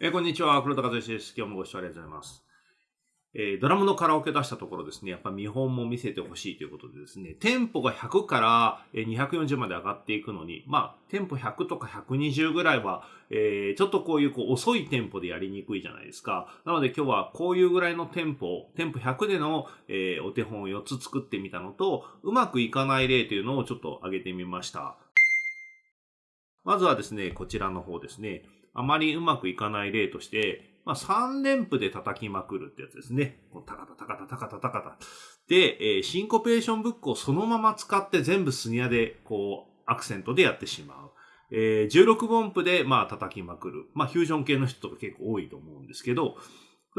えー、こんにちは、黒田和義です。今日もご視聴ありがとうございます。えー、ドラムのカラオケ出したところですね、やっぱ見本も見せてほしいということでですね、テンポが100から240まで上がっていくのに、まあ、テンポ100とか120ぐらいは、えー、ちょっとこういうこう遅いテンポでやりにくいじゃないですか。なので今日はこういうぐらいのテンポ、テンポ100での、え、お手本を4つ作ってみたのと、うまくいかない例というのをちょっと上げてみました。まずはですね、こちらの方ですね。あまりうまくいかない例として、まあ、3連符で叩きまくるってやつですね。こうタカタタカタタカタタカタ。で、えー、シンコペーションブックをそのまま使って全部スニアで、こう、アクセントでやってしまう。えー、16分符で、まあ、叩きまくる。まあ、フュージョン系の人とか結構多いと思うんですけど、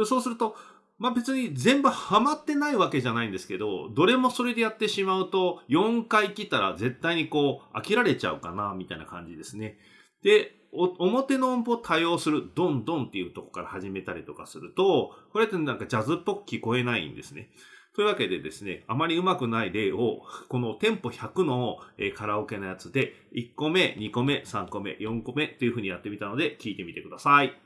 そうすると、まあ別に全部ハマってないわけじゃないんですけど、どれもそれでやってしまうと、4回来たら絶対にこう、飽きられちゃうかな、みたいな感じですね。で、表の音符を多用する、ドンドンっていうとこから始めたりとかすると、これってなんかジャズっぽく聞こえないんですね。というわけでですね、あまりうまくない例を、このテンポ100のカラオケのやつで、1個目、2個目、3個目、4個目っていう風にやってみたので、聞いてみてください。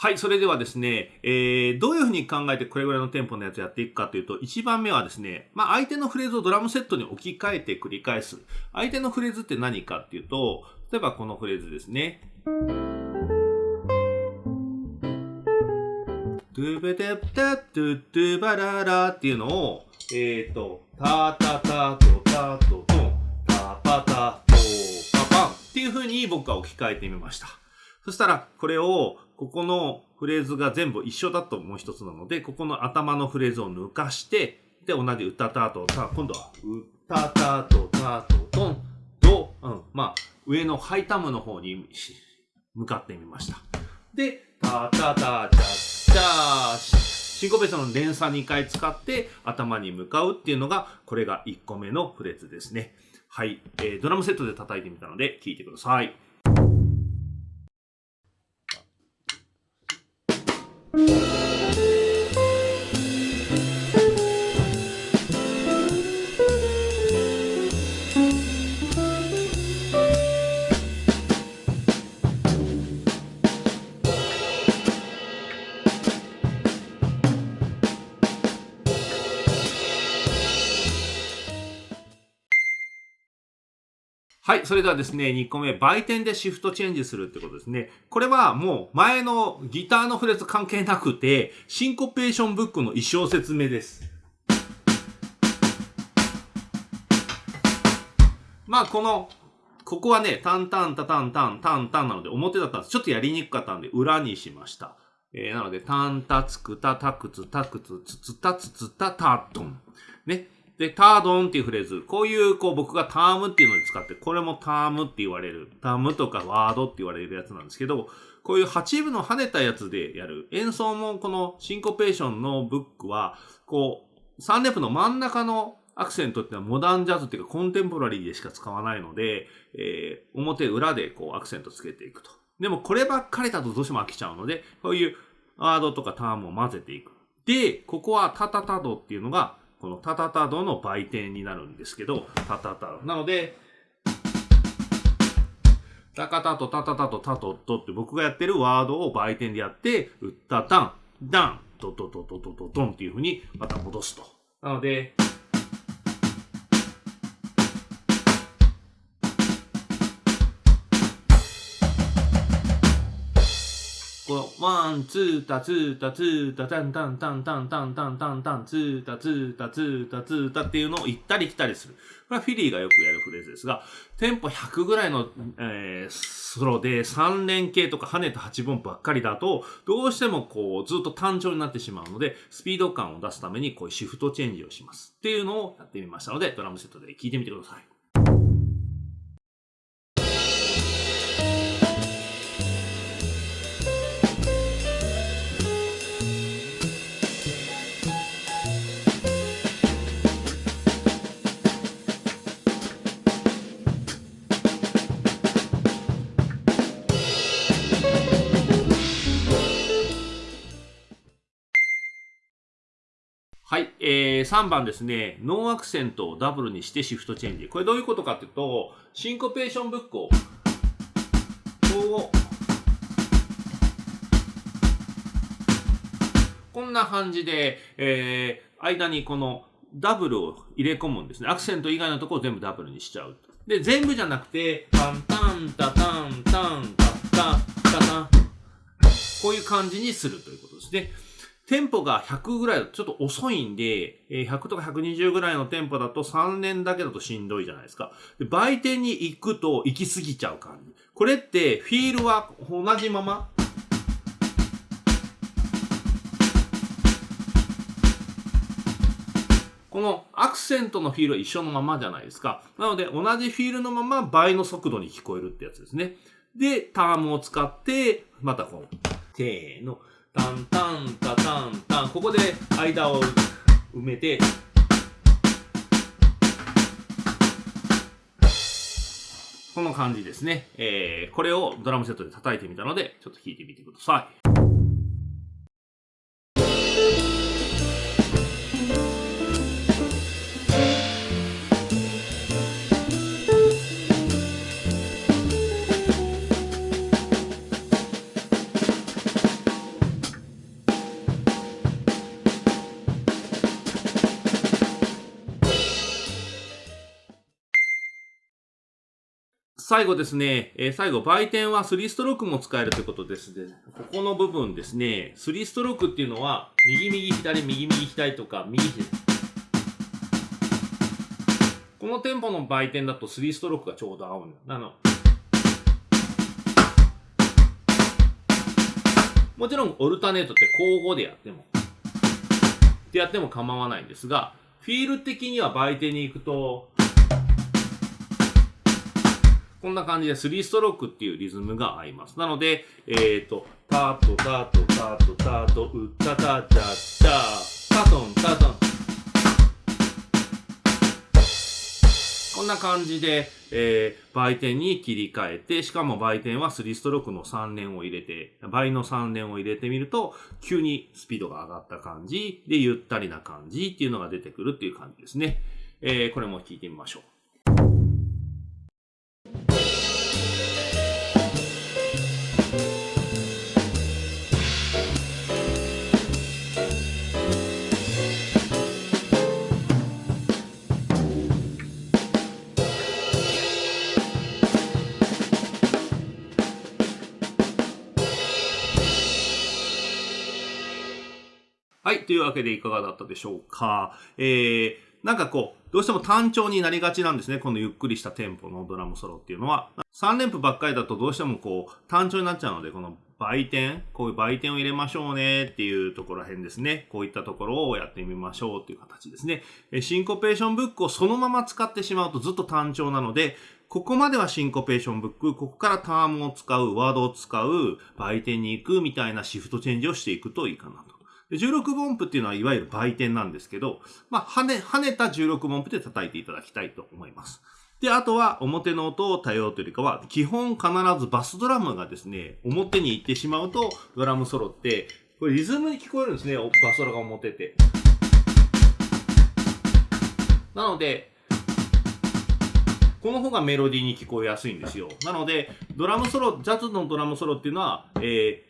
はい、それではですね、えー、どういうふうに考えてこれぐらいのテンポのやつやっていくかというと、1番目はですね、まあ、相手のフレーズをドラムセットに置き換えて繰り返す。相手のフレーズって何かっていうと、例えばこのフレーズですね。トゥベテプタトゥトゥバララっていうのを、えっ、ー、と、タタタトタトトン、タパタトパパンっていうふうに僕は置き換えてみました。そしたら、これをここのフレーズが全部一緒だともう一つなので、ここの頭のフレーズを抜かして、で、同じ歌たと、さあ、今度は、歌たと、たと、トン、ド、うん、まあ、上のハイタムの方に向かってみました。で、たたた、じゃ、じゃシンコペーションの連鎖2回使って頭に向かうっていうのが、これが1個目のフレーズですね。はい。えー、ドラムセットで叩いてみたので、聴いてください。はい。それではですね、2個目、売店でシフトチェンジするってことですね。これはもう前のギターのフレーズ関係なくて、シンコペーションブックの一生説明です。まあ、この、ここはね、タンタンタタンタンタンタンなので表だったんです。ちょっとやりにくかったんで裏にしました。えー、なので、タンタツクタタクツタクツツツタツツタタトン。ね。で、タードンっていうフレーズ。こういう、こう僕がタームっていうのに使って、これもタームって言われる。タームとかワードって言われるやつなんですけど、こういう8部の跳ねたやつでやる。演奏もこのシンコペーションのブックは、こう、3レプの真ん中のアクセントっていうのはモダンジャズっていうかコンテンポラリーでしか使わないので、えー、表裏でこうアクセントつけていくと。でもこればっかりだとどうしても飽きちゃうので、こういうワードとかタームを混ぜていく。で、ここはタタタドっていうのが、このタタタドの売店になるんですけど、タタタド。なので、タカタとタタタとタトットって僕がやってるワードを売店でやって、ウッタタン、ダン、ドドドドドドドンっていう風にまた戻すと。なので、この、ワン、ツータ、ツータ、ツータ、タンタンタンタンタンタンタンタン、ツータ、ツータ、ツータ、ツータっていうのを行ったり来たりする。これはフィリーがよくやるフレーズですが、テンポ100ぐらいの、えー、ソロで3連形とか跳ねた8分ばっかりだと、どうしてもこう、ずっと単調になってしまうので、スピード感を出すためにこういうシフトチェンジをします。っていうのをやってみましたので、ドラムセットで聞いてみてくださ。い、3番ですね、ノーアクセントをダブルにしてシフトチェンジ。これどういうことかっていうと、シンコペーションブックを、こう、こんな感じで、えー、間にこのダブルを入れ込むんですね。アクセント以外のところを全部ダブルにしちゃう。で、全部じゃなくて、タンタンタタンタンタタタタン。こういう感じにするということですね。テンポが100ぐらいだとちょっと遅いんで、100とか120ぐらいのテンポだと3年だけだとしんどいじゃないですか。で売店に行くと行き過ぎちゃう感じ。これってフィールは同じまま？このアクセントのフィールは一緒のままじゃないですか。なので同じフィールのまま倍の速度に聞こえるってやつですね。で、タームを使って、またこう、せーの。タンタンタタンタン。ここで間を埋めて。この感じですね、えー、これをドラムセットで叩いてみたのでちょっと弾いてみてください。最後ですね、えー、最後、売店は3ストロークも使えるということですね。ここの部分ですね、3ストロークっていうのは、右右左、右右左とか、右左。このテンポの売店だと3ストロークがちょうど合うんだ。なの。もちろん、オルタネートって交互でやっても、ってやっても構わないんですが、フィール的には売店に行くと、こんな感じで3ストロークっていうリズムが合います。なので、えっ、ー、と、タトタトタトタトウッタタタタタトンタトン。こんな感じで、えー、売店に切り替えて、しかも売店は3ストロークの3連を入れて、倍の3連を入れてみると、急にスピードが上がった感じで、ゆったりな感じっていうのが出てくるっていう感じですね。えー、これも聞いてみましょう。はい。というわけでいかがだったでしょうか。えー、なんかこう、どうしても単調になりがちなんですね。このゆっくりしたテンポのドラムソロっていうのは。3連符ばっかりだとどうしてもこう、単調になっちゃうので、この売店、こういう売店を入れましょうねっていうところら辺ですね。こういったところをやってみましょうっていう形ですね。シンコペーションブックをそのまま使ってしまうとずっと単調なので、ここまではシンコペーションブック、ここからタームを使う、ワードを使う、売店に行くみたいなシフトチェンジをしていくといいかなと。16分音符っていうのはいわゆる売点なんですけど、まあ、跳ね、跳ねた16分音符で叩いていただきたいと思います。で、あとは表の音を対応というよりかは、基本必ずバスドラムがですね、表に行ってしまうと、ドラムソロってこれリズムに聞こえるんですね、バスドラが表って。なので、この方がメロディーに聞こえやすいんですよ。なので、ドラムソロ、ジャズのドラムソロっていうのは、えー、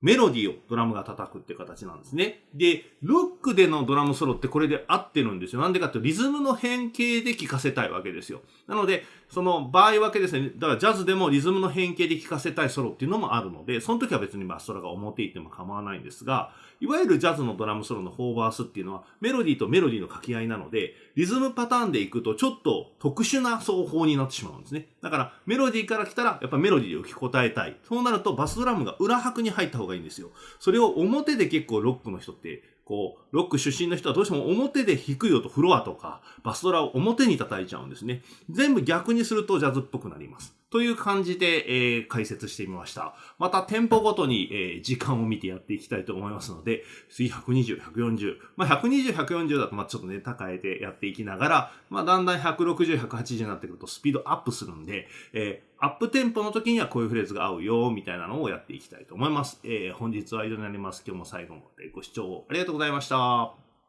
メロディーをドラムが叩くっていう形なんですね。で、ロックでのドラムソロってこれで合ってるんですよ。なんでかってリズムの変形で聴かせたいわけですよ。なので、その場合分けですね。だからジャズでもリズムの変形で聴かせたいソロっていうのもあるので、その時は別にバストラが表行っても構わないんですが、いわゆるジャズのドラムソロのフォーバースっていうのはメロディーとメロディーの掛け合いなので、リズムパターンでいくとちょっと特殊な奏法になってしまうんですね。だからメロディーから来たらやっぱメロディーを聞き答えたい。そうなるとバスドラムが裏拍に入った方ががいいんですよ。それを表で結構ロックの人ってこう、ロック出身の人はどうしても表で低い音、フロアとか、バスドラを表に叩いちゃうんですね。全部逆にするとジャズっぽくなります。という感じで、えー、解説してみました。また、店舗ごとに、えー、時間を見てやっていきたいと思いますので、次120、140。まあ、120、140だと、まあ、ちょっとね、高えてやっていきながら、まあ、だんだん160、180になってくるとスピードアップするんで、えー、アップテンポの時にはこういうフレーズが合うよ、みたいなのをやっていきたいと思います。えー、本日は以上になります。今日も最後までご視聴ありがとうございました。